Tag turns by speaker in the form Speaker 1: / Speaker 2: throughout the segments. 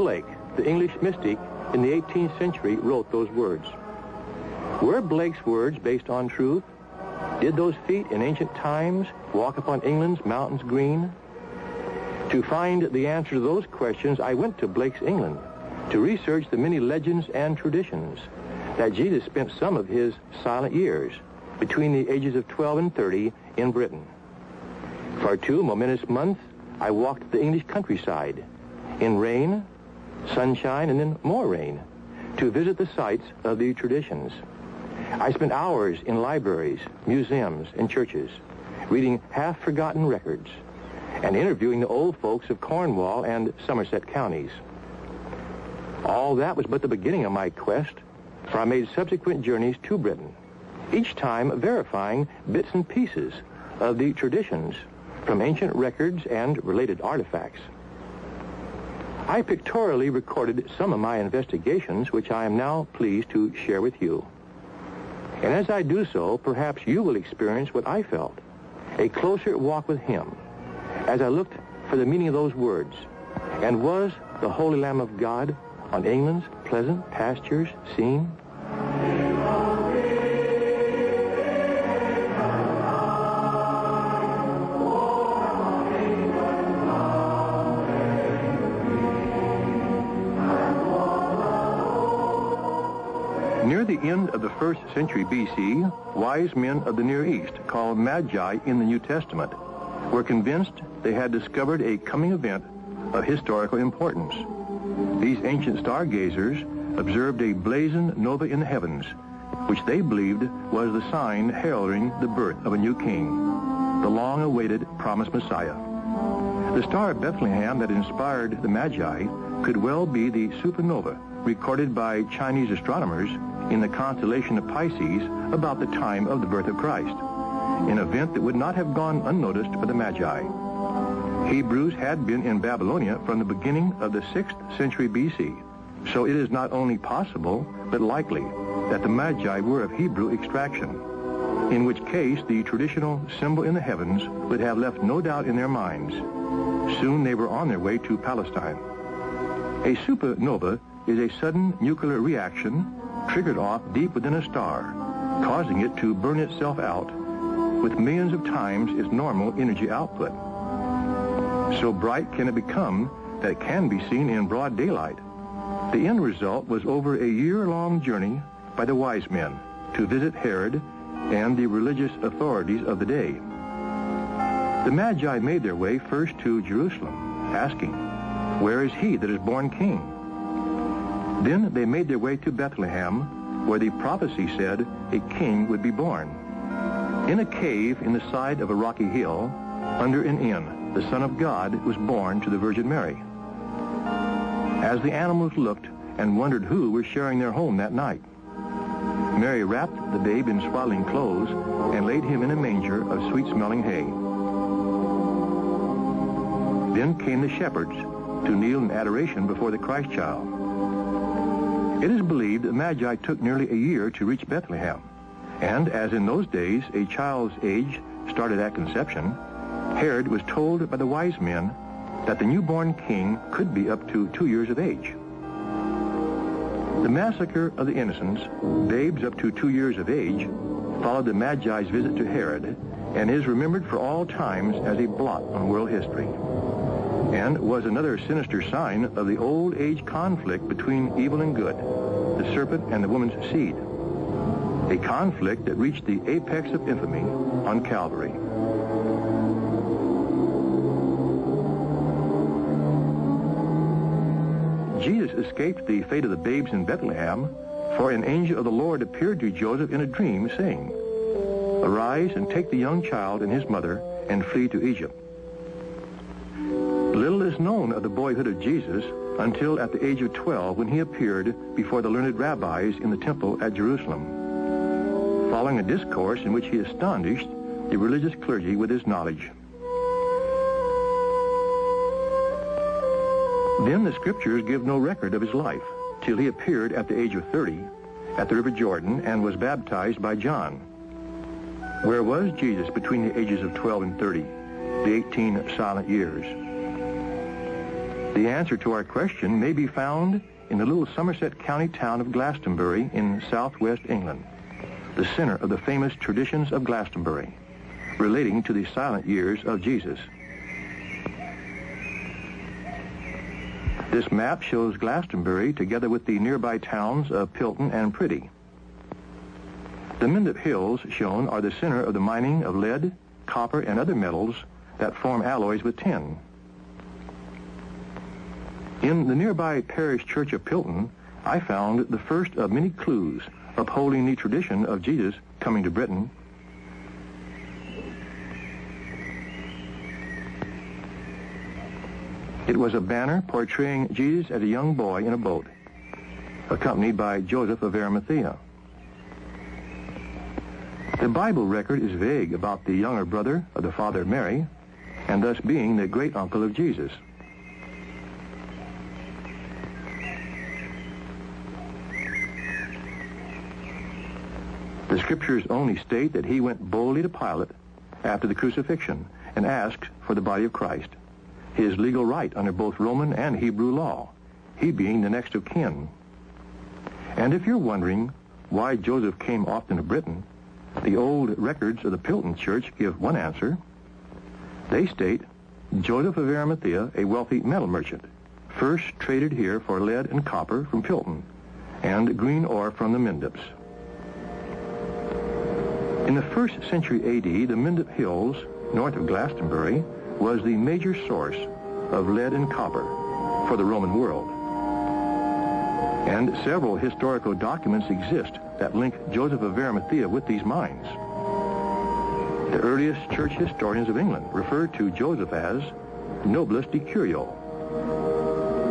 Speaker 1: Blake, the English mystic in the 18th century, wrote those words. Were Blake's words based on truth? Did those feet in ancient times walk upon England's mountains green? To find the answer to those questions, I went to Blake's England to research the many legends and traditions that Jesus spent some of his silent years between the ages of 12 and 30 in Britain. For two momentous months, I walked the English countryside in rain, sunshine, and then more rain to visit the sites of the traditions. I spent hours in libraries, museums, and churches, reading half-forgotten records and interviewing the old folks of Cornwall and Somerset counties. All that was but the beginning of my quest, for I made subsequent journeys to Britain, each time verifying bits and pieces of the traditions from ancient records and related artifacts. I pictorially recorded some of my investigations, which I am now pleased to share with you. And as I do so, perhaps you will experience what I felt, a closer walk with him, as I looked for the meaning of those words, and was the Holy Lamb of God on England's pleasant pastures seen? End of the first century BC, wise men of the Near East, called Magi in the New Testament, were convinced they had discovered a coming event of historical importance. These ancient stargazers observed a blazing nova in the heavens, which they believed was the sign heralding the birth of a new king, the long-awaited promised Messiah. The star of Bethlehem that inspired the Magi could well be the supernova recorded by Chinese astronomers in the constellation of Pisces about the time of the birth of Christ, an event that would not have gone unnoticed by the Magi. Hebrews had been in Babylonia from the beginning of the 6th century BC, so it is not only possible, but likely, that the Magi were of Hebrew extraction, in which case the traditional symbol in the heavens would have left no doubt in their minds. Soon they were on their way to Palestine. A supernova is a sudden nuclear reaction triggered off deep within a star, causing it to burn itself out with millions of times its normal energy output. So bright can it become that it can be seen in broad daylight. The end result was over a year-long journey by the wise men to visit Herod and the religious authorities of the day. The Magi made their way first to Jerusalem, asking, Where is he that is born king? Then they made their way to Bethlehem, where the prophecy said a king would be born. In a cave in the side of a rocky hill, under an inn, the Son of God was born to the Virgin Mary. As the animals looked and wondered who was sharing their home that night, Mary wrapped the babe in swaddling clothes and laid him in a manger of sweet-smelling hay. Then came the shepherds to kneel in adoration before the Christ child. It is believed that Magi took nearly a year to reach Bethlehem, and as in those days a child's age started at conception, Herod was told by the wise men that the newborn king could be up to two years of age. The massacre of the innocents, babes up to two years of age, followed the Magi's visit to Herod and is remembered for all times as a blot on world history and was another sinister sign of the old age conflict between evil and good, the serpent and the woman's seed. A conflict that reached the apex of infamy on Calvary. Jesus escaped the fate of the babes in Bethlehem, for an angel of the Lord appeared to Joseph in a dream, saying, Arise and take the young child and his mother and flee to Egypt. Little is known of the boyhood of Jesus until at the age of 12 when he appeared before the learned rabbis in the temple at Jerusalem, following a discourse in which he astonished the religious clergy with his knowledge. Then the scriptures give no record of his life till he appeared at the age of 30 at the River Jordan and was baptized by John. Where was Jesus between the ages of 12 and 30, the 18 silent years? The answer to our question may be found in the little Somerset County town of Glastonbury in southwest England, the center of the famous traditions of Glastonbury, relating to the silent years of Jesus. This map shows Glastonbury together with the nearby towns of Pilton and Priddy. The Mendip Hills shown are the center of the mining of lead, copper, and other metals that form alloys with tin. In the nearby parish church of Pilton, I found the first of many clues upholding the tradition of Jesus coming to Britain. It was a banner portraying Jesus as a young boy in a boat, accompanied by Joseph of Arimathea. The Bible record is vague about the younger brother of the father Mary, and thus being the great uncle of Jesus. The scriptures only state that he went boldly to Pilate after the crucifixion and asked for the body of Christ, his legal right under both Roman and Hebrew law, he being the next of kin. And if you're wondering why Joseph came often to Britain, the old records of the Pilton Church give one answer. They state Joseph of Arimathea, a wealthy metal merchant, first traded here for lead and copper from Pilton and green ore from the Mendips. In the first century AD, the Mendip Hills, north of Glastonbury, was the major source of lead and copper for the Roman world. And several historical documents exist that link Joseph of Arimathea with these mines. The earliest church historians of England refer to Joseph as Nobilis Decurio.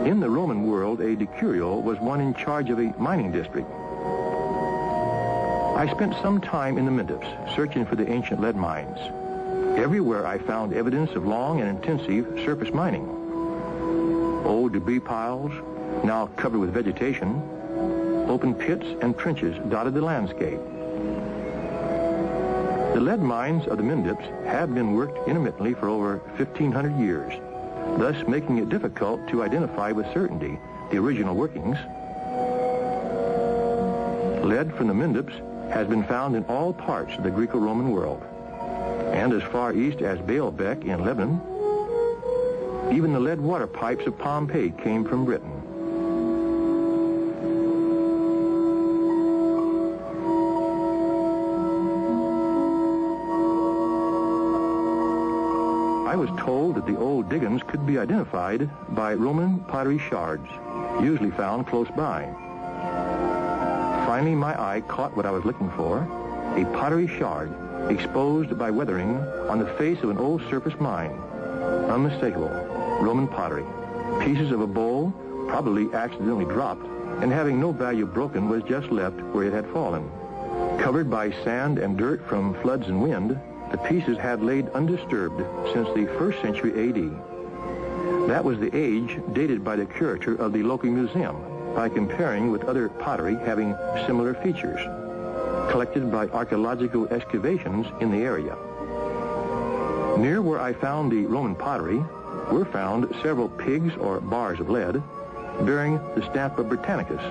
Speaker 1: In the Roman world, a decurio was one in charge of a mining district I spent some time in the Mendips searching for the ancient lead mines. Everywhere I found evidence of long and intensive surface mining. Old debris piles, now covered with vegetation, open pits and trenches dotted the landscape. The lead mines of the Mendips have been worked intermittently for over 1,500 years, thus making it difficult to identify with certainty the original workings. Lead from the Mendips has been found in all parts of the Greco-Roman world, and as far east as Baalbek in Lebanon. Even the lead water pipes of Pompeii came from Britain. I was told that the old diggings could be identified by Roman pottery shards, usually found close by. Finally, my eye caught what I was looking for, a pottery shard exposed by weathering on the face of an old surface mine. Unmistakable, Roman pottery. Pieces of a bowl, probably accidentally dropped, and having no value broken was just left where it had fallen. Covered by sand and dirt from floods and wind, the pieces had laid undisturbed since the first century AD. That was the age dated by the curator of the local museum, by comparing with other pottery having similar features, collected by archaeological excavations in the area. Near where I found the Roman pottery were found several pigs or bars of lead bearing the stamp of Britannicus,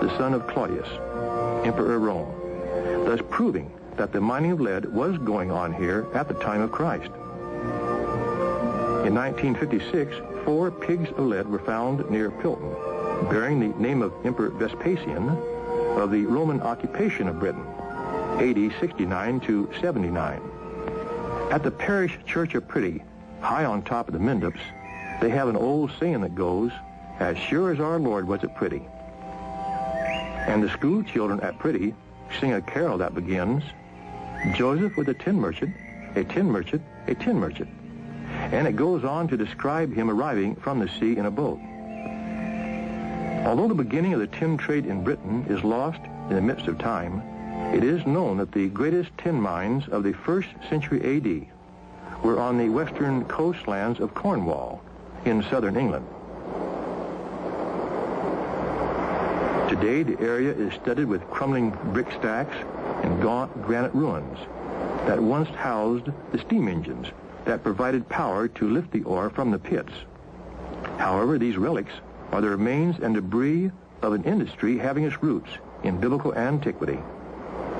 Speaker 1: the son of Claudius, Emperor of Rome, thus proving that the mining of lead was going on here at the time of Christ. In 1956, four pigs of lead were found near Pilton, bearing the name of Emperor Vespasian of the Roman occupation of Britain, AD 69 to 79. At the parish church of Priddy, high on top of the Mendips, they have an old saying that goes, as sure as our Lord was at Priddy. And the school children at Priddy sing a carol that begins, Joseph was a tin merchant, a tin merchant, a tin merchant. And it goes on to describe him arriving from the sea in a boat. Although the beginning of the tin trade in Britain is lost in the midst of time, it is known that the greatest tin mines of the first century AD were on the western coastlands of Cornwall in southern England. Today, the area is studded with crumbling brick stacks and gaunt granite ruins that once housed the steam engines that provided power to lift the ore from the pits. However, these relics are the remains and debris of an industry having its roots in biblical antiquity.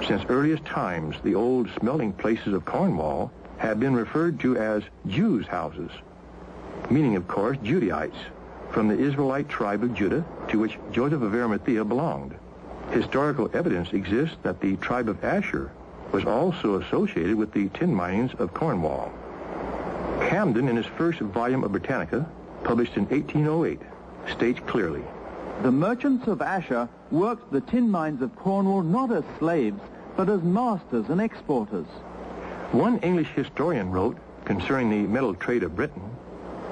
Speaker 1: Since earliest times, the old smelting places of Cornwall have been referred to as Jews' houses, meaning, of course, Judaites, from the Israelite tribe of Judah, to which Joseph of Arimathea belonged. Historical evidence exists that the tribe of Asher was also associated with the tin mines of Cornwall. Camden, in his first volume of Britannica, published in 1808, states clearly,
Speaker 2: The merchants of Asher worked the tin mines of Cornwall not as slaves, but as masters and exporters.
Speaker 1: One English historian wrote concerning the metal trade of Britain,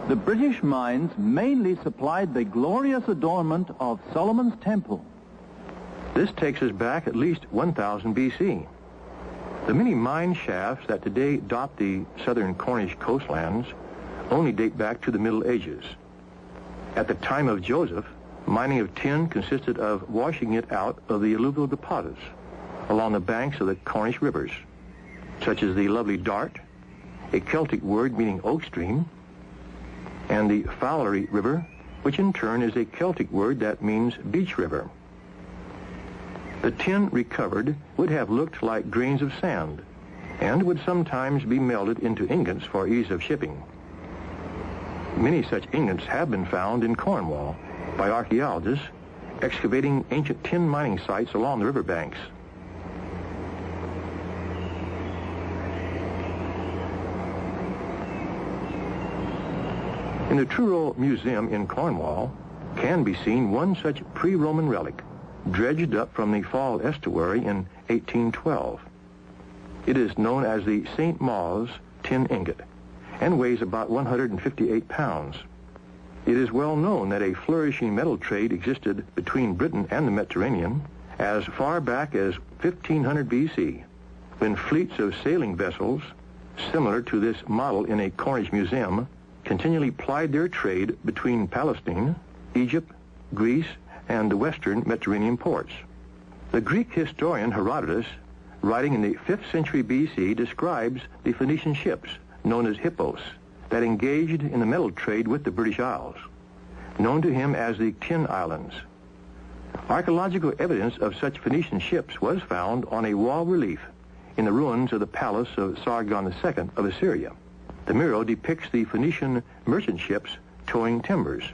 Speaker 2: The British mines mainly supplied the glorious adornment of Solomon's Temple.
Speaker 1: This takes us back at least 1000 BC. The many mine shafts that today dot the southern Cornish coastlands only date back to the Middle Ages. At the time of Joseph, mining of tin consisted of washing it out of the alluvial deposits along the banks of the Cornish rivers, such as the lovely Dart, a Celtic word meaning oak stream, and the Fowlery River, which in turn is a Celtic word that means beach river. The tin recovered would have looked like grains of sand and would sometimes be melted into ingots for ease of shipping. Many such ingots have been found in Cornwall by archaeologists excavating ancient tin mining sites along the riverbanks. In the Truro Museum in Cornwall can be seen one such pre-Roman relic dredged up from the Fal estuary in 1812. It is known as the St. Mawes tin ingot and weighs about 158 pounds. It is well known that a flourishing metal trade existed between Britain and the Mediterranean as far back as 1500 BC, when fleets of sailing vessels, similar to this model in a Cornish museum, continually plied their trade between Palestine, Egypt, Greece, and the western Mediterranean ports. The Greek historian Herodotus, writing in the 5th century BC, describes the Phoenician ships, known as hippos, that engaged in the metal trade with the British Isles, known to him as the Tin Islands. Archaeological evidence of such Phoenician ships was found on a wall relief in the ruins of the palace of Sargon II of Assyria. The mural depicts the Phoenician merchant ships towing timbers.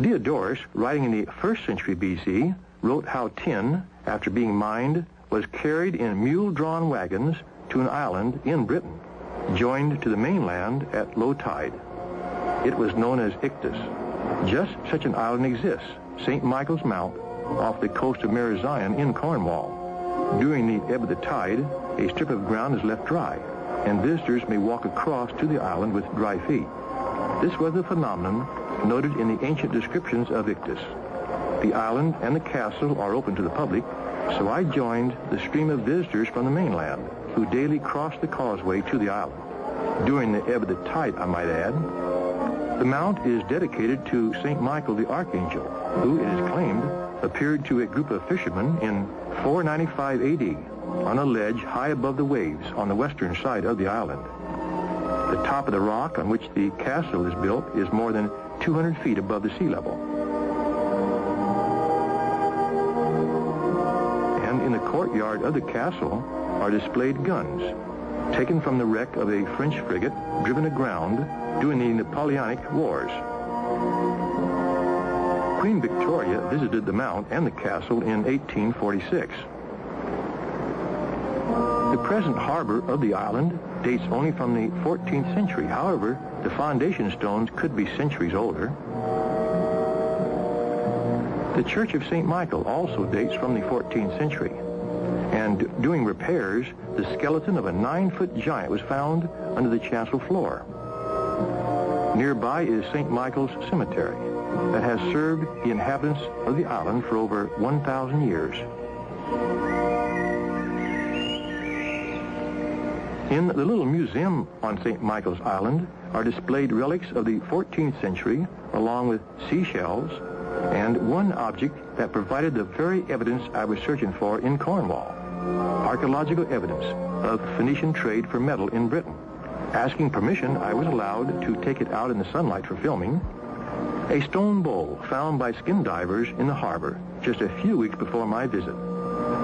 Speaker 1: Diodorus, writing in the 1st century BC, wrote how tin, after being mined, was carried in mule-drawn wagons to an island in Britain, joined to the mainland at low tide. It was known as Ictis. Just such an island exists, St. Michael's Mount, off the coast of Marazion in Cornwall. During the ebb of the tide, a strip of ground is left dry, and visitors may walk across to the island with dry feet. This was a phenomenon noted in the ancient descriptions of Ictis. The island and the castle are open to the public, so I joined the stream of visitors from the mainland who daily crossed the causeway to the island. During the ebb of the tide, I might add, the mount is dedicated to St. Michael the Archangel, who, it is claimed, appeared to a group of fishermen in 495 AD on a ledge high above the waves on the western side of the island. The top of the rock on which the castle is built is more than 200 feet above the sea level. And in the courtyard of the castle are displayed guns, taken from the wreck of a French frigate driven aground during the Napoleonic Wars. Queen Victoria visited the mount and the castle in 1846. The present harbor of the island dates only from the 14th century. However, the foundation stones could be centuries older. The Church of St. Michael also dates from the 14th century. And doing repairs, the skeleton of a nine-foot giant was found under the chancel floor. Nearby is St. Michael's Cemetery that has served the inhabitants of the island for over 1,000 years. In the little museum on St. Michael's Island are displayed relics of the 14th century along with seashells and one object that provided the very evidence I was searching for in Cornwall, archaeological evidence of Phoenician trade for metal in Britain. Asking permission, I was allowed to take it out in the sunlight for filming, A stone bowl found by skin divers in the harbor just a few weeks before my visit.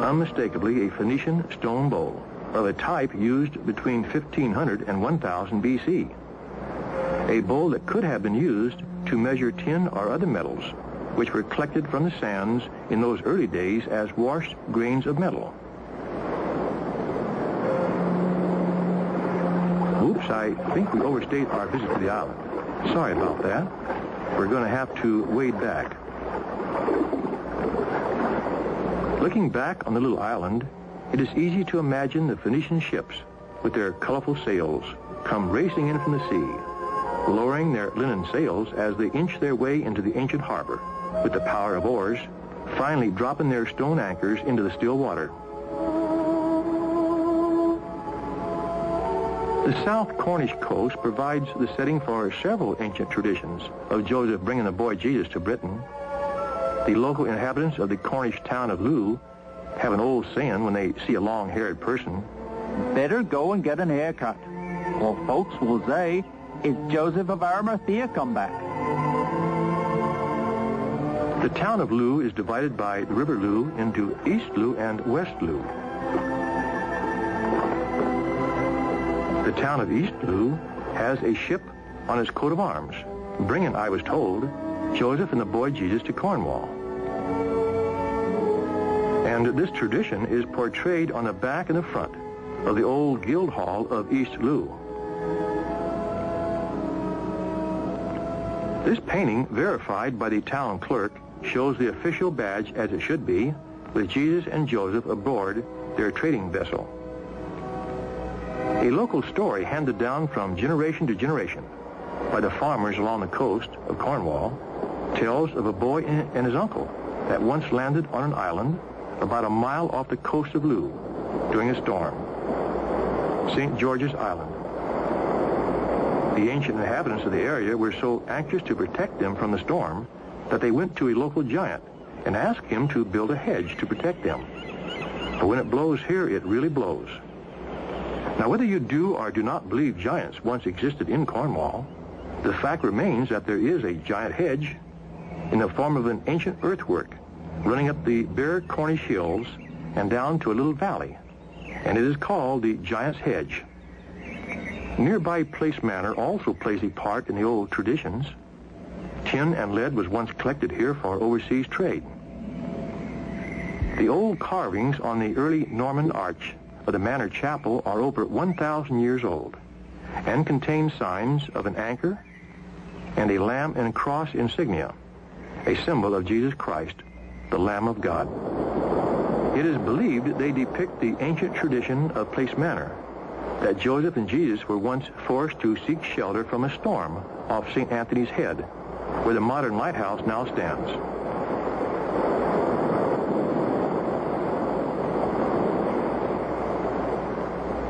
Speaker 1: Unmistakably a Phoenician stone bowl of a type used between 1500 and 1000 BC. A bowl that could have been used to measure tin or other metals, which were collected from the sands in those early days as washed grains of metal. Oops, I think we overstayed our visit to the island. Sorry about that. We're going to have to wade back. Looking back on the little island, it is easy to imagine the Phoenician ships with their colorful sails come racing in from the sea, lowering their linen sails as they inch their way into the ancient harbor with the power of oars, finally dropping their stone anchors into the still water. The South Cornish coast provides the setting for several ancient traditions of Joseph bringing the boy Jesus to Britain. The local inhabitants of the Cornish town of Looe have an old saying when they see a long-haired person.
Speaker 2: Better go and get an haircut, or folks will say, is Joseph of Arimathea come back?
Speaker 1: The town of Looe is divided by the River Looe into East Looe and West Looe. Town of East Looe has a ship on its coat of arms, bringing, I was told, Joseph and the boy Jesus to Cornwall. And this tradition is portrayed on the back and the front of the old guild hall of East Looe. This painting, verified by the town clerk, shows the official badge as it should be, with Jesus and Joseph aboard their trading vessel. A local story handed down from generation to generation by the farmers along the coast of Cornwall tells of a boy and his uncle that once landed on an island about a mile off the coast of Looe during a storm, St. George's Island. The ancient inhabitants of the area were so anxious to protect them from the storm that they went to a local giant and asked him to build a hedge to protect them. But when it blows here, it really blows. Now, whether you do or do not believe giants once existed in Cornwall, the fact remains that there is a giant hedge in the form of an ancient earthwork running up the bare Cornish hills and down to a little valley, and it is called the Giant's Hedge. Nearby Place Manor also plays a part in the old traditions. Tin and lead was once collected here for overseas trade. The old carvings on the early Norman arch of the manor chapel are over 1,000 years old and contain signs of an anchor and a lamb and cross insignia, a symbol of Jesus Christ, the Lamb of God. It is believed they depict the ancient tradition of Place Manor, that Joseph and Jesus were once forced to seek shelter from a storm off St. Anthony's Head, where the modern lighthouse now stands.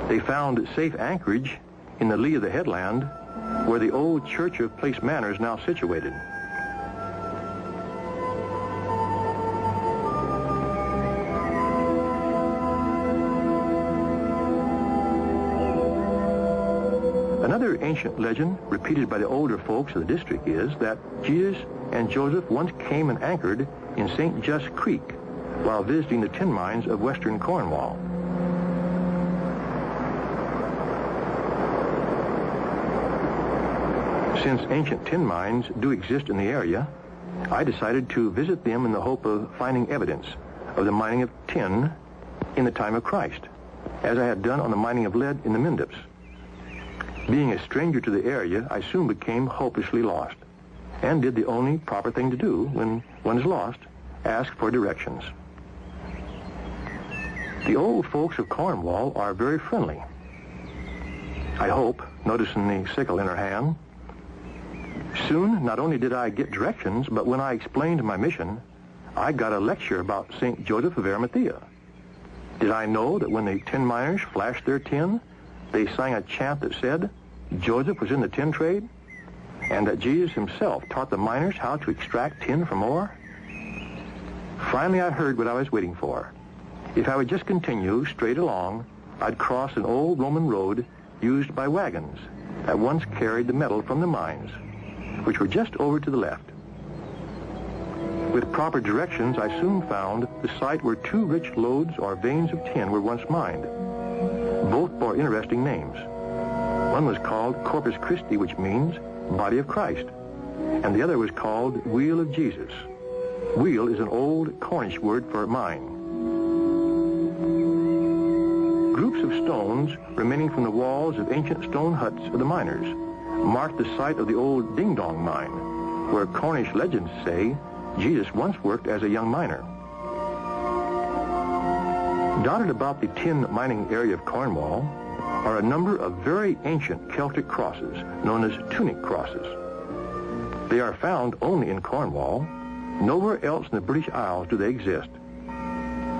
Speaker 1: They found safe anchorage in the lee of the headland, where the old church of Place Manor is now situated. Another ancient legend repeated by the older folks of the district is that Jesus and Joseph once came and anchored in St. Just Creek while visiting the tin mines of western Cornwall. Since ancient tin mines do exist in the area, I decided to visit them in the hope of finding evidence of the mining of tin in the time of Christ, as I had done on the mining of lead in the Mendips. Being a stranger to the area, I soon became hopelessly lost and did the only proper thing to do when one is lost, ask for directions. The old folks of Cornwall are very friendly. I hope, noticing the sickle in her hand. Soon, not only did I get directions, but when I explained my mission, I got a lecture about St. Joseph of Arimathea. Did I know that when the tin miners flashed their tin, they sang a chant that said Joseph was in the tin trade and that Jesus himself taught the miners how to extract tin from ore? Finally, I heard what I was waiting for. If I would just continue straight along, I'd cross an old Roman road used by wagons that once carried the metal from the mines, which were just over to the left. With proper directions, I soon found the site where two rich lodes or veins of tin were once mined. Both bore interesting names. One was called Corpus Christi, which means Body of Christ, and the other was called Wheal of Jesus. Wheal is an old Cornish word for mine. Groups of stones remaining from the walls of ancient stone huts of the miners marked the site of the old Ding Dong mine, where Cornish legends say Jesus once worked as a young miner. Dotted about the tin mining area of Cornwall are a number of very ancient Celtic crosses known as tunic crosses. They are found only in Cornwall. Nowhere else in the British Isles do they exist.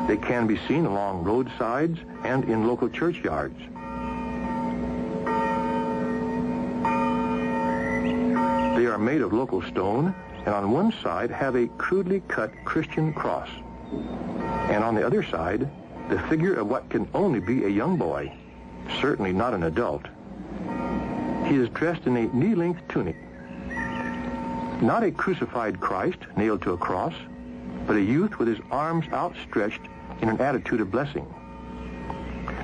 Speaker 1: They can be seen along roadsides and in local churchyards. Are made of local stone and on one side have a crudely cut Christian cross. And on the other side, the figure of what can only be a young boy, certainly not an adult. He is dressed in a knee-length tunic. Not a crucified Christ nailed to a cross, but a youth with his arms outstretched in an attitude of blessing.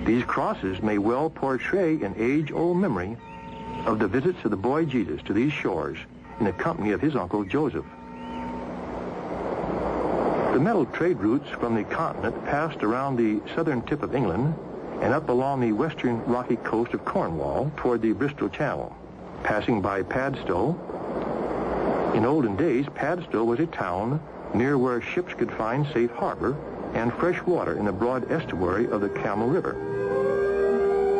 Speaker 1: These crosses may well portray an age-old memory of the visits of the boy Jesus to these shores in the company of his uncle Joseph. The metal trade routes from the continent passed around the southern tip of England and up along the western rocky coast of Cornwall toward the Bristol Channel, passing by Padstow. In olden days, Padstow was a town near where ships could find safe harbor and fresh water in the broad estuary of the Camel River.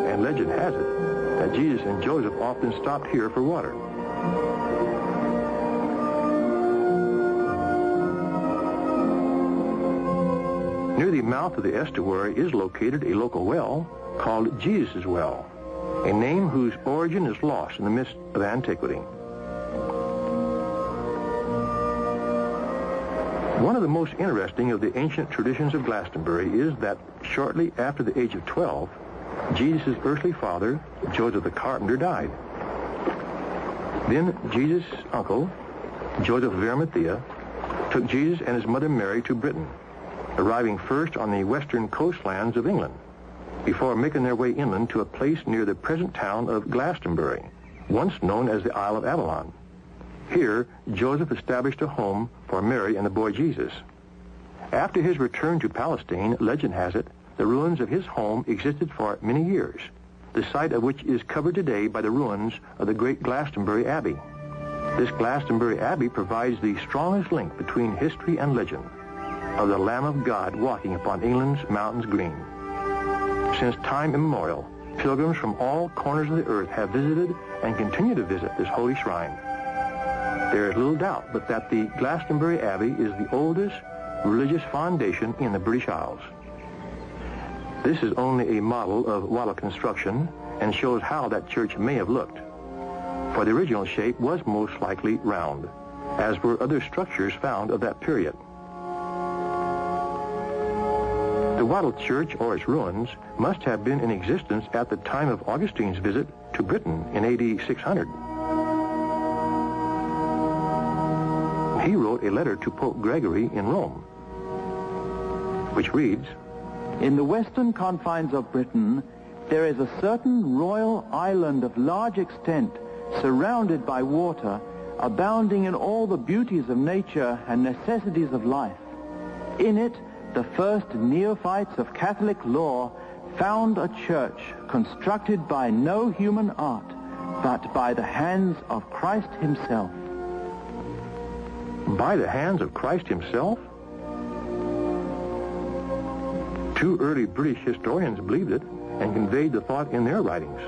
Speaker 1: And legend has it that Jesus and Joseph often stopped here for water. Near the mouth of the estuary is located a local well called Jesus' Well, a name whose origin is lost in the mist of antiquity. One of the most interesting of the ancient traditions of Glastonbury is that shortly after the age of 12, Jesus' earthly father, Joseph the carpenter, died. Then Jesus' uncle, Joseph of Arimathea, took Jesus and his mother Mary to Britain, arriving first on the western coastlands of England, before making their way inland to a place near the present town of Glastonbury, once known as the Isle of Avalon. Here, Joseph established a home for Mary and the boy Jesus. After his return to Palestine, legend has it, the ruins of his home existed for many years, the site of which is covered today by the ruins of the great Glastonbury Abbey. This Glastonbury Abbey provides the strongest link between history and legend of the Lamb of God walking upon England's mountains green. Since time immemorial, pilgrims from all corners of the earth have visited and continue to visit this holy shrine. There is little doubt but that the Glastonbury Abbey is the oldest religious foundation in the British Isles. This is only a model of wattle construction and shows how that church may have looked. For the original shape was most likely round, as were other structures found of that period. The Wattle Church or its ruins must have been in existence at the time of Augustine's visit to Britain in AD 600. He wrote a letter to Pope Gregory in Rome, which reads,
Speaker 2: In the western confines of Britain, there is a certain royal island of large extent, surrounded by water, abounding in all the beauties of nature and necessities of life. In it, the first neophytes of Catholic law found a church constructed by no human art, but by the hands of Christ himself.
Speaker 1: By the hands of Christ himself? Two early British historians believed it and conveyed the thought in their writings.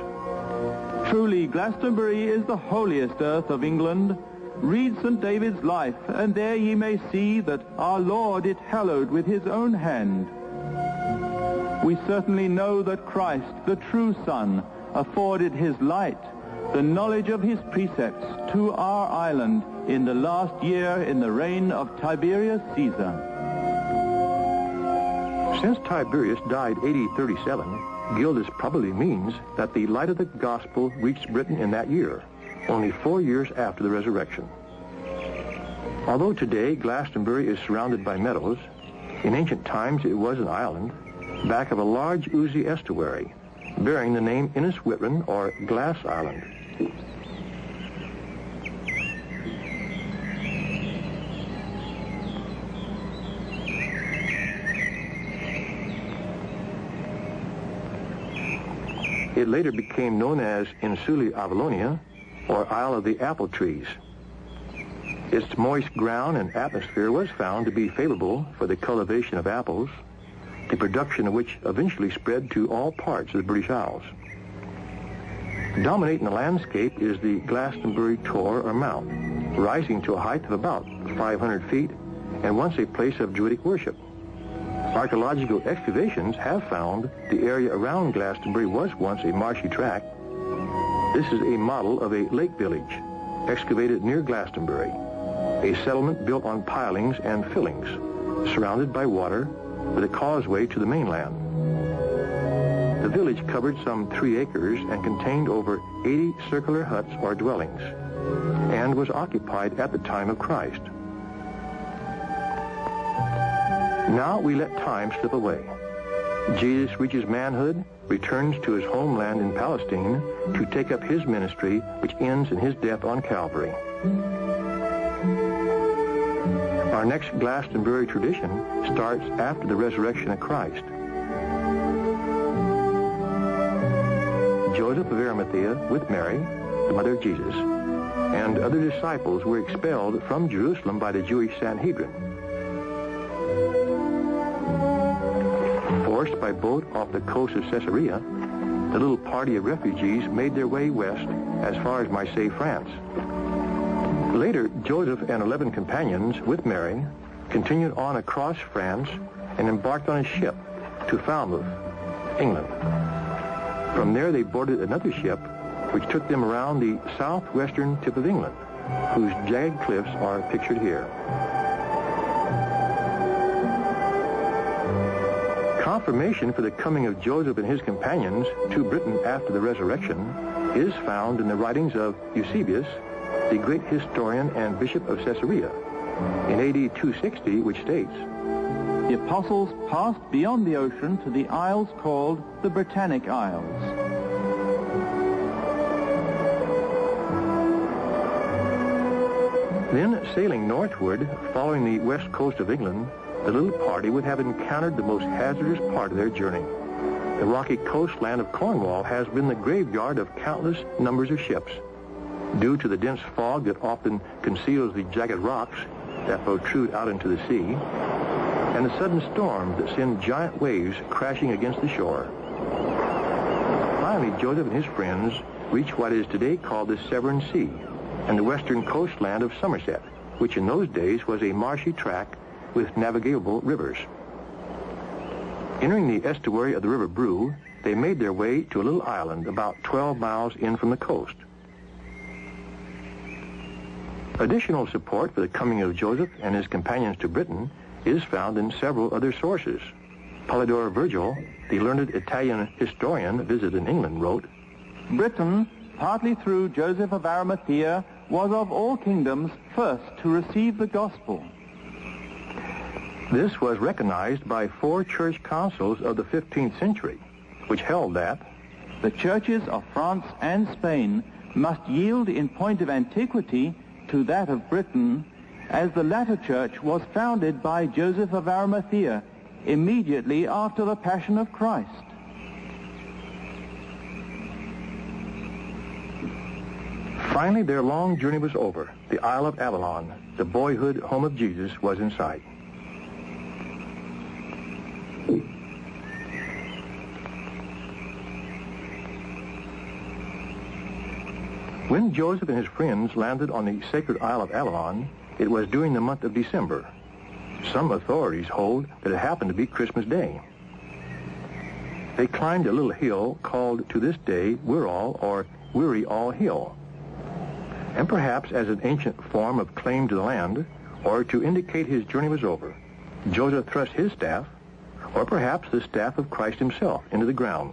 Speaker 2: Truly, Glastonbury is the holiest earth of England. Read St. David's life, and there ye may see that our Lord it hallowed with his own hand. We certainly know that Christ, the true Son, afforded his light, the knowledge of his precepts, to our island in the last year in the reign of Tiberius Caesar.
Speaker 1: Since Tiberius died AD 37, Gildas probably means that the light of the gospel reached Britain in that year, only four years after the resurrection. Although today Glastonbury is surrounded by meadows, in ancient times it was an island back of a large oozy estuary bearing the name Ynys Witrin or Glass Island. It later became known as Insula Avalonia, or Isle of the Apple Trees. Its moist ground and atmosphere was found to be favorable for the cultivation of apples, the production of which eventually spread to all parts of the British Isles. Dominating the landscape is the Glastonbury Tor or Mount, rising to a height of about 500 feet and once a place of Druidic worship. Archaeological excavations have found the area around Glastonbury was once a marshy tract. This is a model of a lake village excavated near Glastonbury, a settlement built on pilings and fillings, surrounded by water with a causeway to the mainland. The village covered some three acres and contained over 80 circular huts or dwellings, and was occupied at the time of Christ. Now we let time slip away. Jesus reaches manhood, returns to his homeland in Palestine to take up his ministry, which ends in his death on Calvary. Our next Glastonbury tradition starts after the resurrection of Christ. Joseph of Arimathea with Mary, the mother of Jesus, and other disciples were expelled from Jerusalem by the Jewish Sanhedrin. Forced by boat off the coast of Caesarea, the little party of refugees made their way west as far as Marseille, France. Later, Joseph and 11 companions with Mary continued on across France and embarked on a ship to Falmouth, England. From there, they boarded another ship which took them around the southwestern tip of England, whose jagged cliffs are pictured here. Confirmation for the coming of Joseph and his companions to Britain after the resurrection is found in the writings of Eusebius, the great historian and bishop of Caesarea, in AD 260, which states,
Speaker 2: The apostles passed beyond the ocean to the isles called the Britannic Isles.
Speaker 1: Then, sailing northward, following the west coast of England, the little party would have encountered the most hazardous part of their journey. The rocky coastland of Cornwall has been the graveyard of countless numbers of ships. Due to the dense fog that often conceals the jagged rocks that protrude out into the sea, and the sudden storms that send giant waves crashing against the shore. Finally, Joseph and his friends reach what is today called the Severn Sea and the western coastland of Somerset, which in those days was a marshy tract with navigable rivers. Entering the estuary of the River Brue, they made their way to a little island about 12 miles in from the coast. Additional support for the coming of Joseph and his companions to Britain is found in several other sources. Polydore Virgil, the learned Italian historian visited in England, wrote,
Speaker 2: Britain, partly through Joseph of Arimathea, was of all kingdoms first to receive the gospel.
Speaker 1: This was recognized by four church councils of the 15th century, which held that
Speaker 2: the churches of France and Spain must yield in point of antiquity to that of Britain, as the latter church was founded by Joseph of Arimathea immediately after the Passion of Christ.
Speaker 1: Finally, their long journey was over. The Isle of Avalon, the boyhood home of Jesus, was in sight. When Joseph and his friends landed on the sacred Isle of Avalon, it was during the month of December. Some authorities hold that it happened to be Christmas Day. They climbed a little hill called to this day Wirral or Weary All Hill. And perhaps as an ancient form of claim to the land, or to indicate his journey was over, Joseph thrust his staff, or perhaps the staff of Christ himself, into the ground.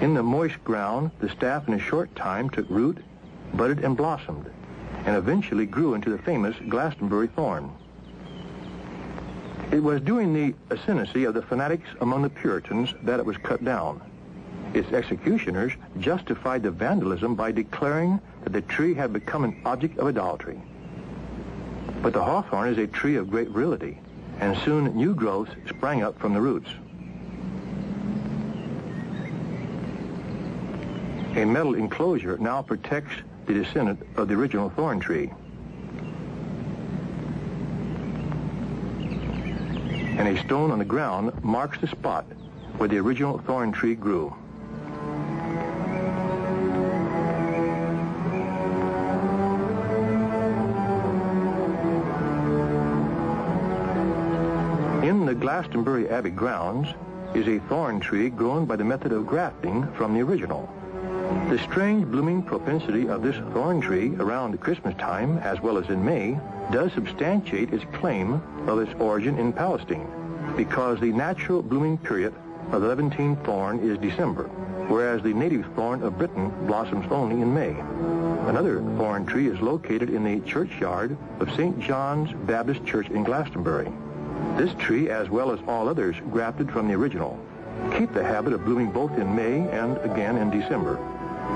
Speaker 1: In the moist ground, the staff in a short time took root, budded and blossomed, and eventually grew into the famous Glastonbury thorn. It was during the ascendancy of the fanatics among the Puritans that it was cut down. Its executioners justified the vandalism by declaring that the tree had become an object of idolatry. But the hawthorn is a tree of great virility, and soon new growths sprang up from the roots. A metal enclosure now protects the descendant of the original thorn tree. And a stone on the ground marks the spot where the original thorn tree grew. In the Glastonbury Abbey grounds is a thorn tree grown by the method of grafting from the original. The strange blooming propensity of this thorn tree around Christmas time, as well as in May, does substantiate its claim of its origin in Palestine, because the natural blooming period of the Levantine thorn is December, whereas the native thorn of Britain blossoms only in May. Another thorn tree is located in the churchyard of St. John's Baptist Church in Glastonbury. This tree, as well as all others grafted from the original, keep the habit of blooming both in May and again in December.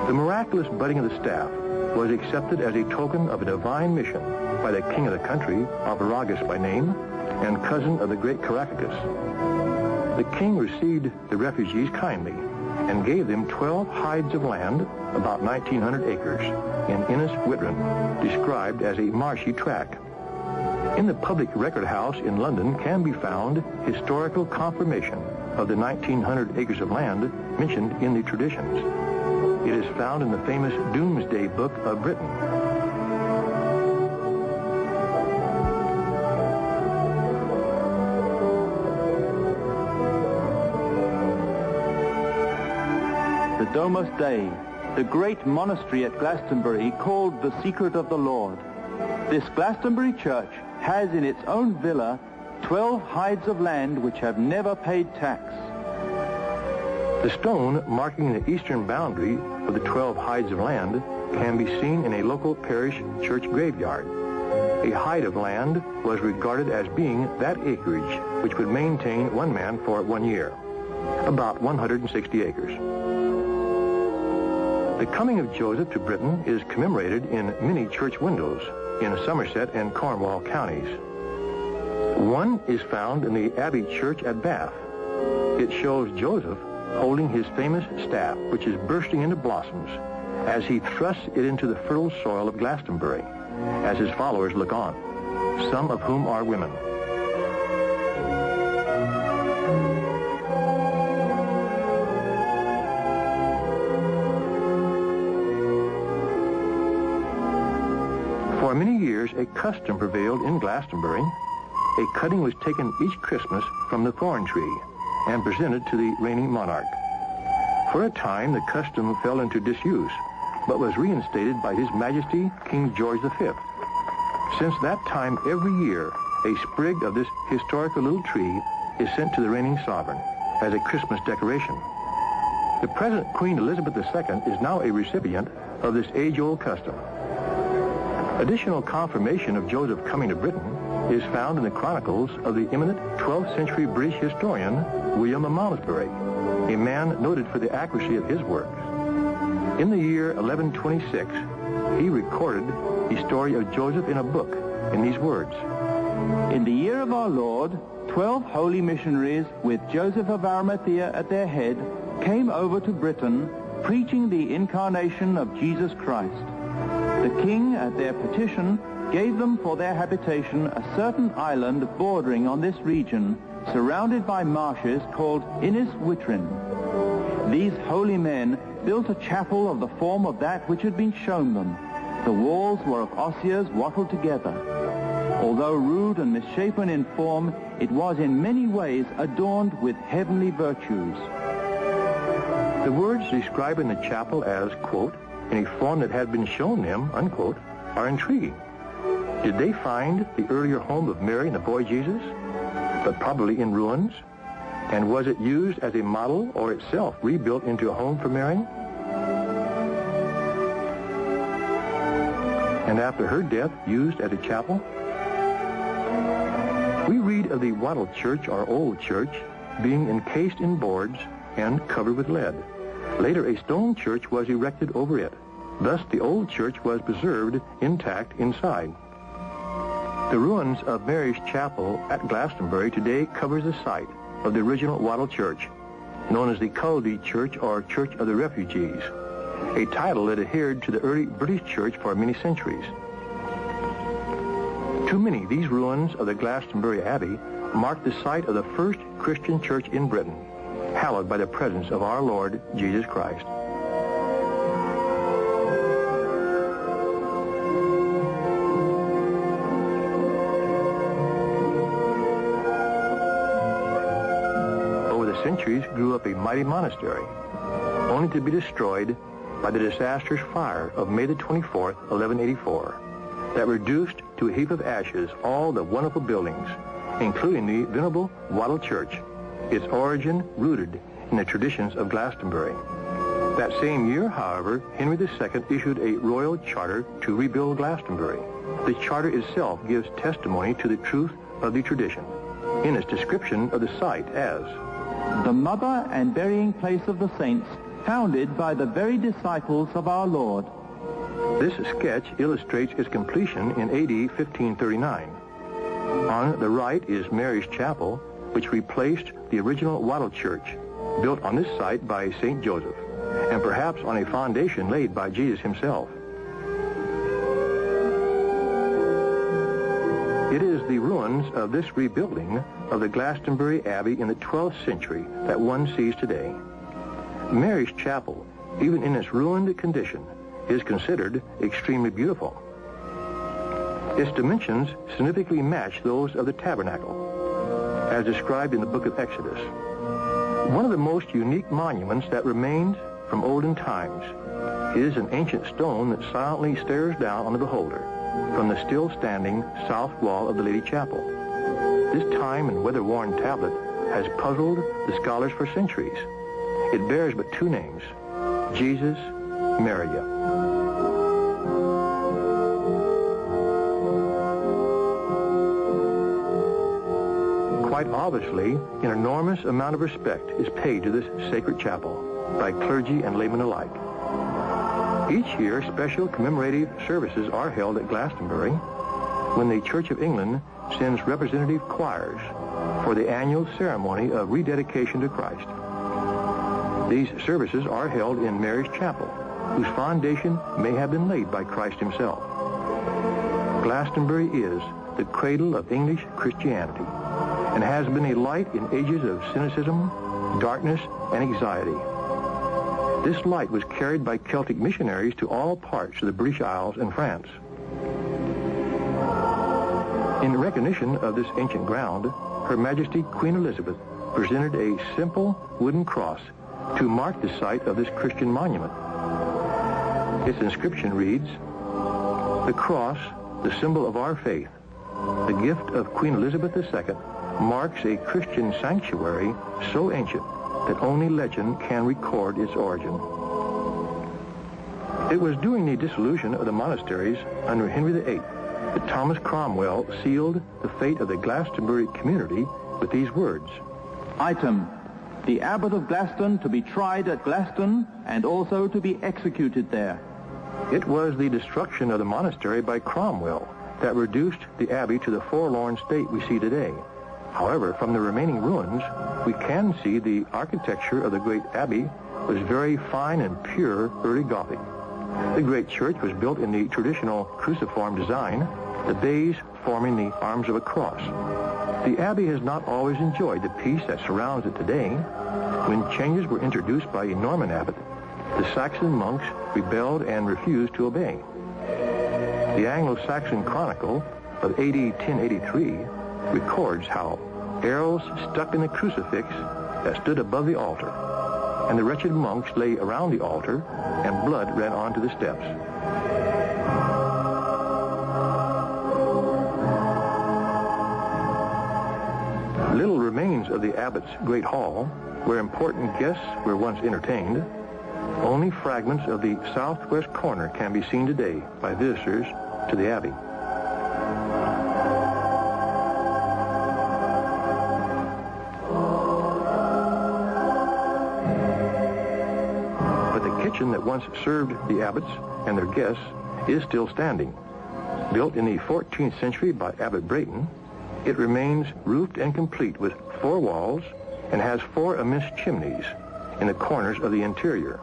Speaker 1: The miraculous budding of the staff was accepted as a token of a divine mission by the king of the country, Arviragus by name, and cousin of the great Caractacus. The king received the refugees kindly and gave them 12 hides of land, about 1,900 acres, in Ynys Witrin, described as a marshy tract. In the public record house in London can be found historical confirmation of the 1,900 acres of land mentioned in the traditions. It is found in the famous Domesday Book of Britain.
Speaker 2: The Domus Dei, the great monastery at Glastonbury called the Secret of the Lord. This Glastonbury church has in its own villa 12 hides of land which have never paid tax.
Speaker 1: The stone marking the eastern boundary of the 12 hides of land can be seen in a local parish church graveyard. A hide of land was regarded as being that acreage which would maintain one man for one year, about 160 acres. The coming of Joseph to Britain is commemorated in many church windows in Somerset and Cornwall counties. One is found in the Abbey Church at Bath. It shows Joseph holding his famous staff, which is bursting into blossoms, as he thrusts it into the fertile soil of Glastonbury, as his followers look on, some of whom are women. For many years, a custom prevailed in Glastonbury. A cutting was taken each Christmas from the thorn tree and presented to the reigning monarch. For a time, the custom fell into disuse, but was reinstated by His Majesty King George V. Since that time, every year, a sprig of this historical little tree is sent to the reigning sovereign as a Christmas decoration. The present Queen Elizabeth II is now a recipient of this age-old custom. Additional confirmation of Joseph coming to Britain is found in the chronicles of the eminent 12th century British historian William of Malmesbury, a man noted for the accuracy of his works. In the year 1126, he recorded the story of Joseph in a book in these words.
Speaker 2: In the year of our Lord, 12 holy missionaries with Joseph of Arimathea at their head came over to Britain preaching the incarnation of Jesus Christ. The king, at their petition, gave them for their habitation a certain island bordering on this region, surrounded by marshes called Ynys Witrin. These holy men built a chapel of the form of that which had been shown them. The walls were of osiers wattled together. Although rude and misshapen in form, it was in many ways adorned with heavenly virtues.
Speaker 1: The words describing the chapel as, quote, in a form that had been shown them, unquote, are intriguing. Did they find the earlier home of Mary and the boy Jesus, but probably in ruins? And was it used as a model or itself rebuilt into a home for Mary? and after her death used as a chapel? We read of the wattle church or old church being encased in boards and covered with lead. Later, a stone church was erected over it. Thus, the old church was preserved intact inside. The ruins of Mary's Chapel at Glastonbury today covers the site of the original wattle church, known as the Culdee Church or Church of the Refugees, a title that adhered to the early British church for many centuries. To many, these ruins of the Glastonbury Abbey mark the site of the first Christian church in Britain, hallowed by the presence of our Lord Jesus Christ. Over the centuries grew up a mighty monastery, only to be destroyed by the disastrous fire of May the 24th, 1184, that reduced to a heap of ashes all the wonderful buildings, including the venerable Wattle Church, its origin rooted in the traditions of Glastonbury. That same year, however, Henry II issued a royal charter to rebuild Glastonbury. The charter itself gives testimony to the truth of the tradition in its description of the site as
Speaker 2: the mother and burying place of the saints founded by the very disciples of our Lord.
Speaker 1: This sketch illustrates its completion in AD 1539. On the right is Mary's Chapel, which replaced the original Wattle Church, built on this site by St. Joseph, and perhaps on a foundation laid by Jesus himself. It is the ruins of this rebuilding of the Glastonbury Abbey in the 12th century that one sees today. Mary's Chapel, even in its ruined condition, is considered extremely beautiful. Its dimensions significantly match those of the tabernacle, as described in the book of Exodus. One of the most unique monuments that remains from olden times is an ancient stone that silently stares down on the beholder from the still standing south wall of the Lady Chapel. This time and weather-worn tablet has puzzled the scholars for centuries. It bears but two names, Jesus, Maria. Quite obviously, an enormous amount of respect is paid to this sacred chapel by clergy and laymen alike. Each year, special commemorative services are held at Glastonbury when the Church of England sends representative choirs for the annual ceremony of rededication to Christ. These services are held in Mary's Chapel, whose foundation may have been laid by Christ himself. Glastonbury is the cradle of English Christianity and has been a light in ages of cynicism, darkness, and anxiety. This light was carried by Celtic missionaries to all parts of the British Isles and France. In recognition of this ancient ground, Her Majesty Queen Elizabeth presented a simple wooden cross to mark the site of this Christian monument. Its inscription reads, The cross, the symbol of our faith, the gift of Queen Elizabeth II, marks a Christian sanctuary so ancient that only legend can record its origin. It was during the dissolution of the monasteries under Henry VIII that Thomas Cromwell sealed the fate of the Glastonbury community with these words.
Speaker 2: Item, the Abbot of Glaston to be tried at Glaston and also to be executed there.
Speaker 1: It was the destruction of the monastery by Cromwell that reduced the abbey to the forlorn state we see today. However, from the remaining ruins, we can see the architecture of the great abbey was very fine and pure early Gothic. The great church was built in the traditional cruciform design, the bays forming the arms of a cross. The abbey has not always enjoyed the peace that surrounds it today. When changes were introduced by a Norman abbot, the Saxon monks rebelled and refused to obey. The Anglo-Saxon Chronicle of AD 1083 records how arrows stuck in the crucifix that stood above the altar, and the wretched monks lay around the altar, and blood ran onto the steps. Little remains of the abbot's great hall, where important guests were once entertained. Only fragments of the southwest corner can be seen today by visitors to the Abbey. Kitchen that once served the abbots and their guests is still standing. Built in the 14th century by Abbot Brayton, it remains roofed and complete with four walls and has four immense chimneys in the corners of the interior.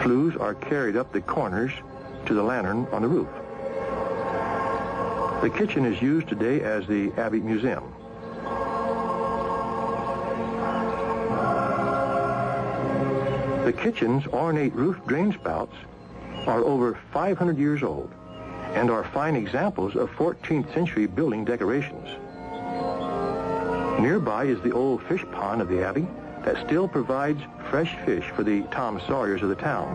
Speaker 1: Flues are carried up the corners to the lantern on the roof. The kitchen is used today as the Abbey Museum. The kitchen's ornate roof drain spouts are over 500 years old and are fine examples of 14th century building decorations. Nearby is the old fish pond of the Abbey that still provides fresh fish for the Tom Sawyers of the town.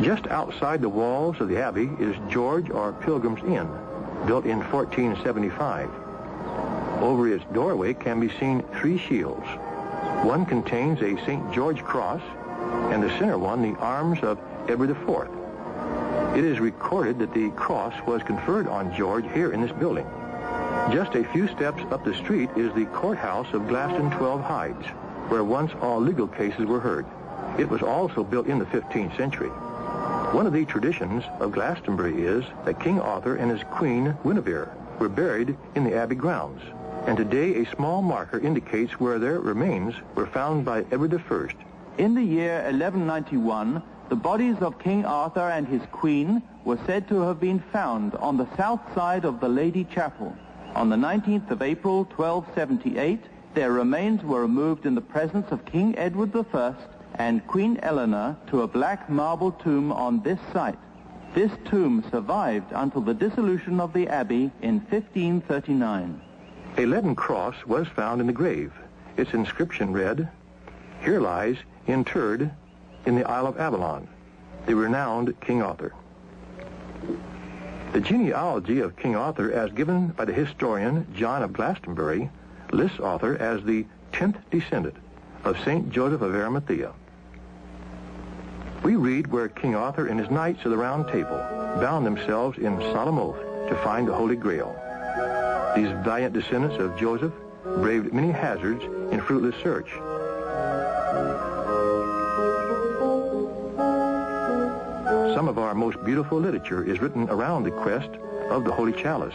Speaker 1: Just outside the walls of the Abbey is George or Pilgrim's Inn, built in 1475. Over its doorway can be seen three shields. One contains a St. George cross, and the center one the arms of Edward IV. It is recorded that the cross was conferred on George here in this building. Just a few steps up the street is the courthouse of Glaston 12 Hides, where once all legal cases were heard. It was also built in the 15th century. One of the traditions of Glastonbury is that King Arthur and his queen Guinevere were buried in the abbey grounds. And today a small marker indicates where their remains were found by Edward I.
Speaker 2: In the year 1191, the bodies of King Arthur and his queen were said to have been found on the south side of the Lady Chapel. On the 19th of April, 1278, their remains were removed in the presence of King Edward I and Queen Eleanor to a black marble tomb on this site. This tomb survived until the dissolution of the abbey in 1539.
Speaker 1: A leaden cross was found in the grave. Its inscription read, Here lies, interred, in the Isle of Avalon, the renowned King Arthur. The genealogy of King Arthur, as given by the historian John of Glastonbury, lists Arthur as the 10th descendant of St. Joseph of Arimathea. We read where King Arthur and his knights of the Round Table bound themselves in solemn oath to find the Holy Grail. These valiant descendants of Joseph braved many hazards in fruitless search. Some of our most beautiful literature is written around the quest of the Holy Chalice.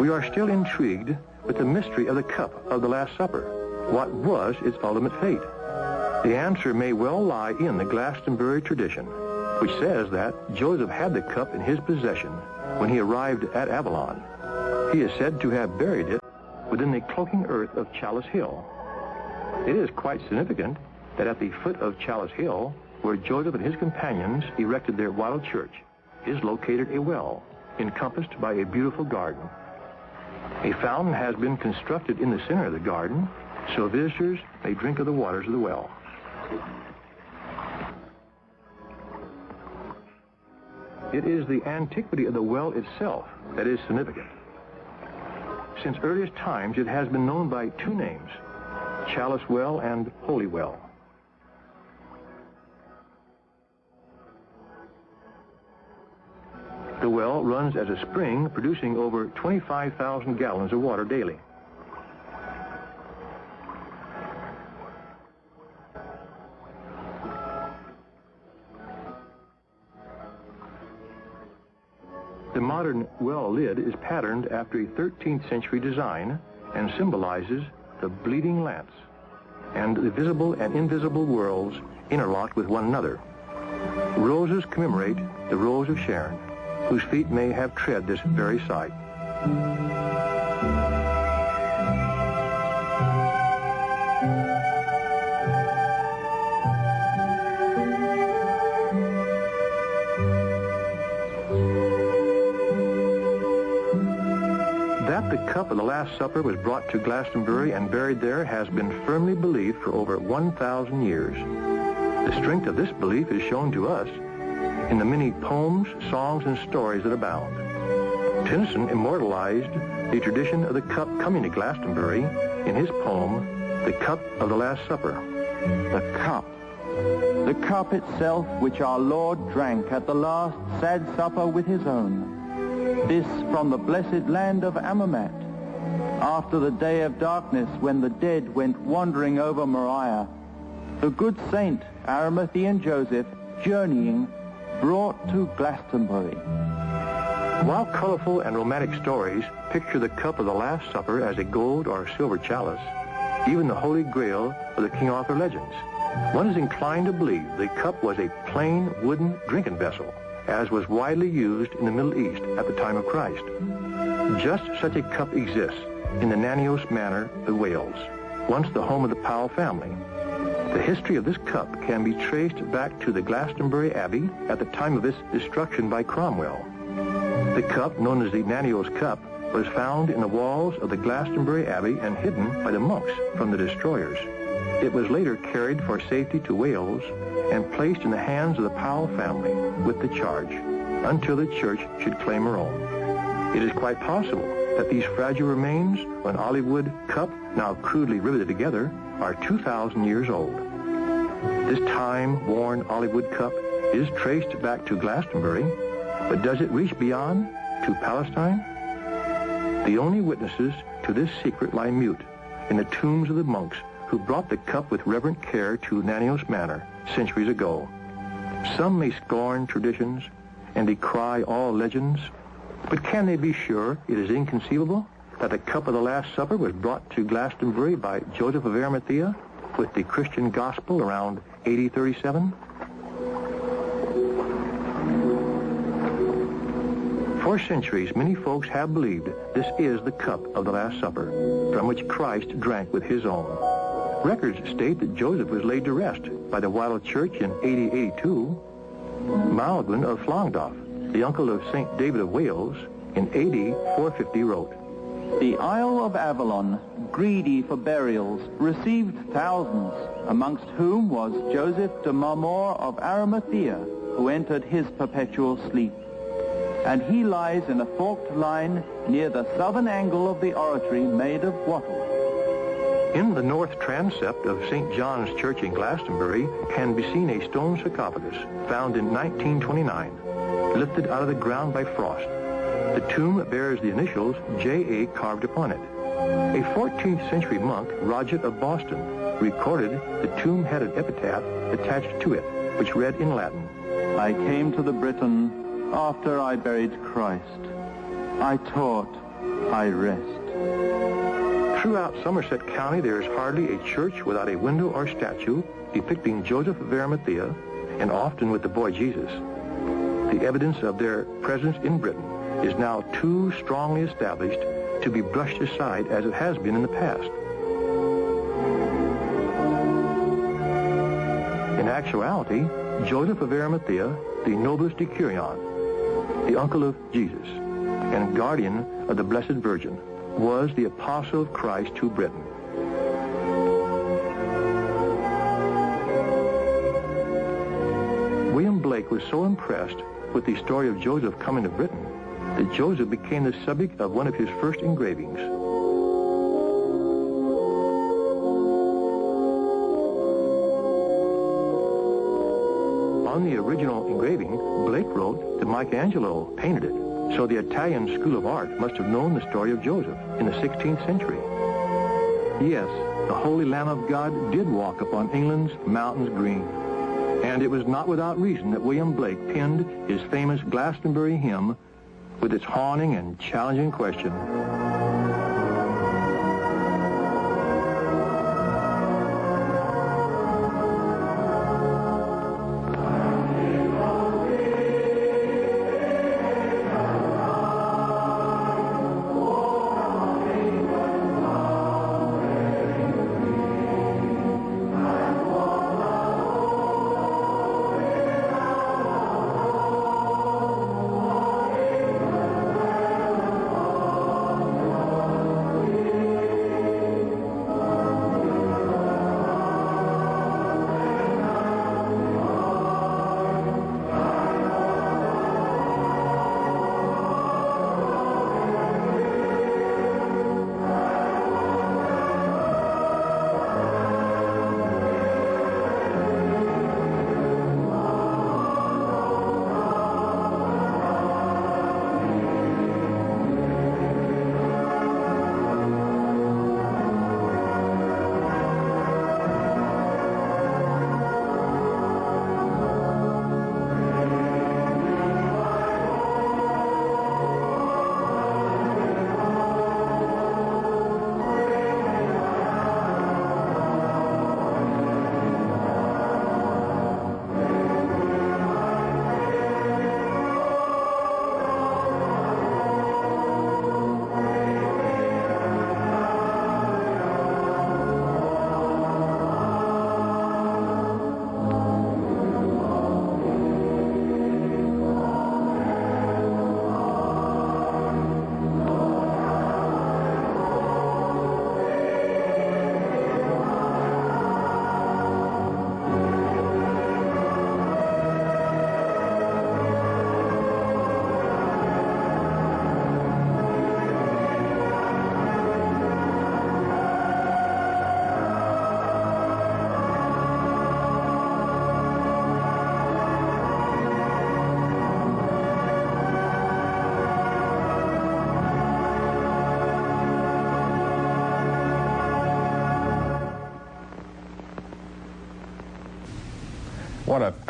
Speaker 1: We are still intrigued with the mystery of the cup of the Last Supper. What was its ultimate fate? The answer may well lie in the Glastonbury tradition, which says that Joseph had the cup in his possession when he arrived at Avalon. He is said to have buried it within the cloaking earth of Chalice Hill. It is quite significant that at the foot of Chalice Hill, where Joseph and his companions erected their wild church, is located a well encompassed by a beautiful garden. A fountain has been constructed in the center of the garden so visitors may drink of the waters of the well. It is the antiquity of the well itself that is significant. Since earliest times, it has been known by two names, Chalice Well and Holy Well. The well runs as a spring, producing over 25,000 gallons of water daily. Modern well lid is patterned after a 13th century design and symbolizes the bleeding lance and the visible and invisible worlds interlocked with one another. Roses commemorate the Rose of Sharon, whose feet may have tread this very site. That the cup of the Last Supper was brought to Glastonbury and buried there has been firmly believed for over 1,000 years. The strength of this belief is shown to us in the many poems, songs, and stories that abound. Tennyson immortalized the tradition of the cup coming to Glastonbury in his poem, The Cup of the Last Supper.
Speaker 2: The cup, The cup itself which our Lord drank at the last sad supper with his own. This from the blessed land of Aromat. After the day of darkness when the dead went wandering over Moriah, the good saint Arimathean Joseph, journeying, brought to Glastonbury.
Speaker 1: While colorful and romantic stories picture the cup of the Last Supper as a gold or silver chalice, even the Holy Grail of the King Arthur legends, one is inclined to believe the cup was a plain wooden drinking vessel, as was widely used in the Middle East at the time of Christ. Just such a cup exists in the Nanteos Manor of Wales, once the home of the Powell family. The history of this cup can be traced back to the Glastonbury Abbey at the time of its destruction by Cromwell. The cup, known as the Nanteos Cup, was found in the walls of the Glastonbury Abbey and hidden by the monks from the destroyers. It was later carried for safety to Wales and placed in the hands of the Powell family with the charge until the church should claim her own. It is quite possible that these fragile remains an olive wood cup, now crudely riveted together, are 2,000 years old. This time-worn olive wood cup is traced back to Glastonbury, but does it reach beyond to Palestine? The only witnesses to this secret lie mute in the tombs of the monks who brought the cup with reverent care to Nanteos Manor centuries ago. Some may scorn traditions and decry all legends, but can they be sure it is inconceivable that the cup of the Last Supper was brought to Glastonbury by Joseph of Arimathea with the Christian gospel around AD 37? For centuries, many folks have believed this is the cup of the Last Supper, from which Christ drank with his own. Records state that Joseph was laid to rest by the Wattle Church in 8082. Maelgwn of Llandaff, the uncle of St. David of Wales, in AD 450 wrote,
Speaker 2: The Isle of Avalon, greedy for burials, received thousands, amongst whom was Joseph de Marmor of Arimathea, who entered his perpetual sleep. And he lies in a forked line near the southern angle of the oratory made of wattle.
Speaker 1: In the north transept of St. John's Church in Glastonbury can be seen a stone sarcophagus found in 1929, lifted out of the ground by frost. The tomb bears the initials J.A. carved upon it. A 14th century monk, Roget of Boston, recorded the tomb had an epitaph attached to it, which read in Latin,
Speaker 2: I came to the Britain after I buried Christ. I taught, I rest.
Speaker 1: Throughout Somerset County, there is hardly a church without a window or statue depicting Joseph of Arimathea, and often with the boy Jesus. The evidence of their presence in Britain is now too strongly established to be brushed aside as it has been in the past. In actuality, Joseph of Arimathea, the noblest decurion, the uncle of Jesus, and guardian of the Blessed Virgin, was the apostle of Christ to Britain. William Blake was so impressed with the story of Joseph coming to Britain that Joseph became the subject of one of his first engravings. On the original engraving, Blake wrote that Michelangelo painted it. So the Italian School of Art must have known the story of Joseph in the 16th century. Yes, the Holy Lamb of God did walk upon England's mountains green. And it was not without reason that William Blake penned his famous Glastonbury hymn with its haunting and challenging question,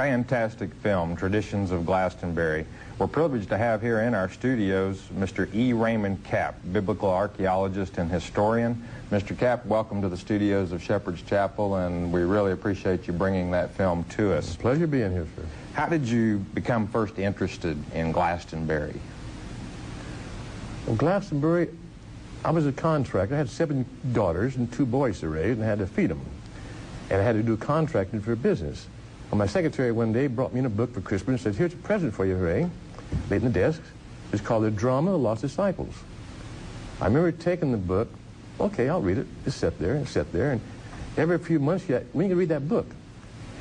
Speaker 3: fantastic film, Traditions of Glastonbury. We're privileged to have here in our studios Mr. E. Raymond Capt, biblical archaeologist and historian. Mr. Capt, welcome to the studios of Shepherd's Chapel, and we really appreciate you bringing that film to us.
Speaker 1: Pleasure being here, sir.
Speaker 3: How did you become first interested in Glastonbury?
Speaker 1: Well, Glastonbury, I was a contractor. I had seven daughters and two boys to raise, and I had to feed them. And I had to do contracting for business. Well, my secretary one day brought me in a book for Christmas and said, here's a present for you, Ray. Laid in the desk. It's called The Drama of the Lost Disciples. I remember taking the book. Okay, I'll read it. Just sit there and sit there. And every few months, you, when you read that book?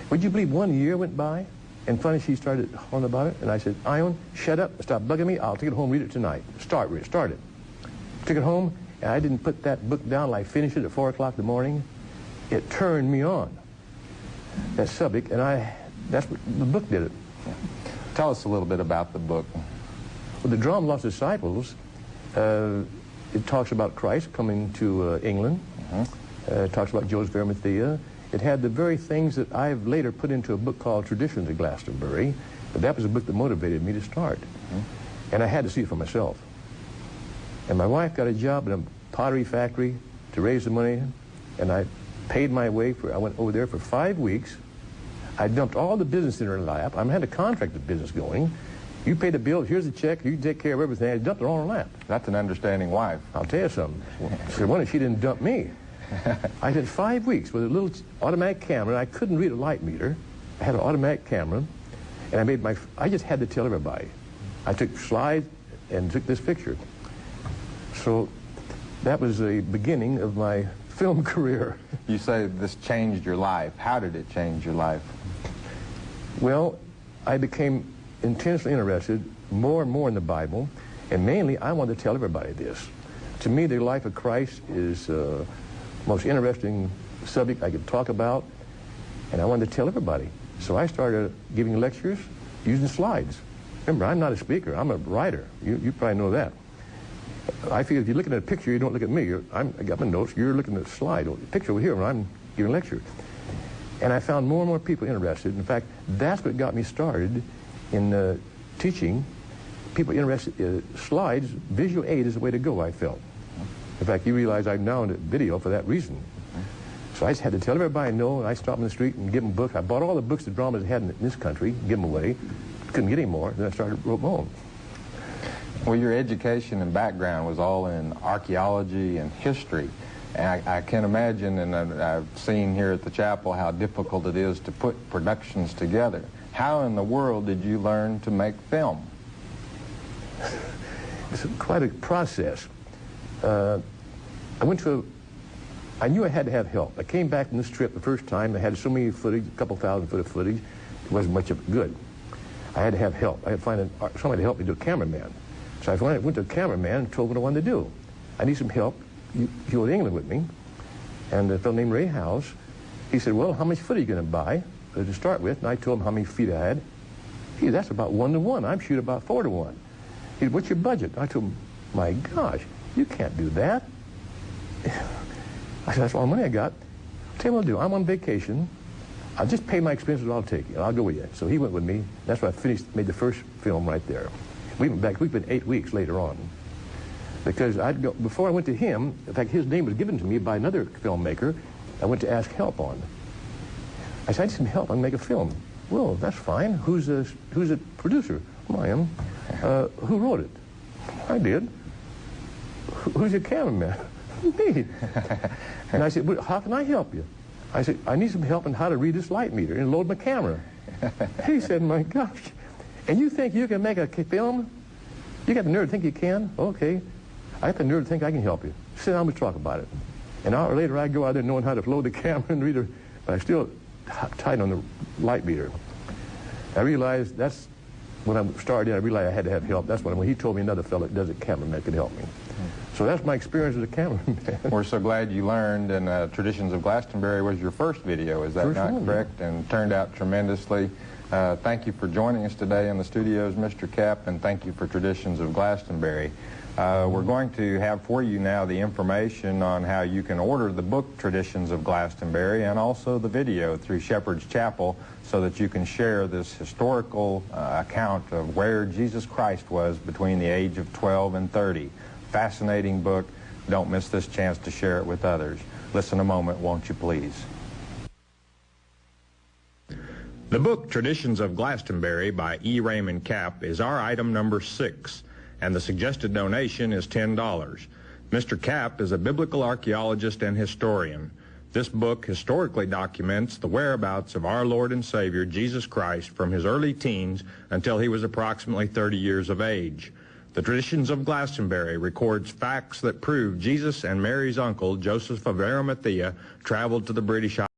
Speaker 1: Would you believe one year went by? And finally, she started on about it. And I said, Ion, shut up. Stop bugging me. I'll take it home read it tonight. Start, read it. Start it. Took it home, and I didn't put that book down. I finished it at 4 o'clock in the morning. It turned me on that subject, and I, that's what the book did it.
Speaker 3: Tell us a little bit about the book.
Speaker 1: Well, the Drama Lost Disciples, uh, it talks about Christ coming to uh, England. Uh-huh. Uh, it talks about Joseph Arimathea. It had the very things that I've later put into a book called Traditions of Glastonbury. But that was a book that motivated me to start. Uh-huh. And I had to see it for myself. And my wife got a job in a pottery factory to raise the money, and I paid my way for, I went over there for five weeks. I dumped all the business in her lap. I had a contracted business going. You pay the bill, here's the check, you take care of everything. I dumped it all in her lap.
Speaker 3: That's an understanding wife.
Speaker 1: I'll tell you something. So one, she didn't dump me. I did five weeks with a little automatic camera. I couldn't read a light meter. I had an automatic camera, and I made my, I just had to tell everybody. I took slides and took this picture. So that was the beginning of my film career.
Speaker 3: You say this changed your life. How did it change your life?
Speaker 1: Well, I became intensely interested more and more in the Bible, and mainly I wanted to tell everybody this. To me, the life of Christ is the uh, most interesting subject I could talk about, and I wanted to tell everybody. So I started giving lectures using slides. Remember, I'm not a speaker. I'm a writer. You, you probably know that. I feel if you're looking at a picture, you don't look at me. I'm, I got my notes. You're looking at a slide. The picture over here when I'm giving a lecture. And I found more and more people interested. In fact, that's what got me started in uh, teaching people interested. Uh, slides, visual aid is the way to go, I felt. In fact, you realize I'm now in video for that reason. So I just had to tell everybody I know, and I stopped in the street and give them books. I bought all the books the dramas had in this country, give them away. Couldn't get any more. Then I started wrote my own.
Speaker 3: Well, your education and background was all in archaeology and history. And I, I can imagine, and I've seen here at the chapel, how difficult it is to put productions together. How in the world did you learn to make film?
Speaker 1: It's quite a process. Uh, I went to, a, I knew I had to have help. I came back from this trip the first time. I had so many footage, a couple thousand foot of footage. It wasn't much of good. I had to have help. I had to find a, somebody to help me do a cameraman. So I went to a cameraman and told him what I wanted to do. I need some help. You, you go to England with me. And a fellow named Ray House, he said, well, how much foot are you going to buy uh, to start with? And I told him how many feet I had. He said, that's about one to one. I'm shooting about four to one. He said, what's your budget? I told him, my gosh, you can't do that. I said, that's all the money I got. Tell you what I'll do. I'm on vacation. I'll just pay my expenses. I'll take you. I'll go with you. So he went with me. That's why I finished, made the first film right there. We went back, we've been eight weeks later on. Because I'd go, before I went to him, in fact, his name was given to me by another filmmaker I went to ask help on. I said, I need some help. I can make a film. Well, that's fine. Who's the, who's the producer? Well, I am. Uh, who wrote it? I did. Who's your cameraman? me. and I said, well, how can I help you? I said, I need some help on how to read this light meter and load my camera. he said, my gosh, and you think you can make a film? You got the nerve to think you can? Okay. I got the nerve to think I can help you. Sit down and talk about it. An hour later, I go out there knowing how to load the camera and read it, but I still tight on the light meter. I realized that's when I started, I realized I had to have help. That's when, when he told me another fellow that does a cameraman could help me. So that's my experience as a cameraman.
Speaker 3: We're so glad you learned, and uh, Traditions of Glastonbury was your first video, is that
Speaker 1: first
Speaker 3: not
Speaker 1: one,
Speaker 3: correct?
Speaker 1: Yeah.
Speaker 3: And turned out tremendously. Uh, thank you for joining us today in the studios, Mr. Capt, and thank you for Traditions of Glastonbury. Uh, we're going to have for you now the information on how you can order the book Traditions of Glastonbury and also the video through Shepherd's Chapel so that you can share this historical uh, account of where Jesus Christ was between the age of 12 and 30. Fascinating book. Don't miss this chance to share it with others. Listen a moment, won't you please? The book Traditions of Glastonbury by E. Raymond Capt is our item number six, and the suggested donation is $10. Mr. Capt is a biblical archaeologist and historian. This book historically documents the whereabouts of our Lord and Savior Jesus Christ from his early teens until he was approximately 30 years of age. The Traditions of Glastonbury records facts that prove Jesus and Mary's uncle, Joseph of Arimathea, traveled to the British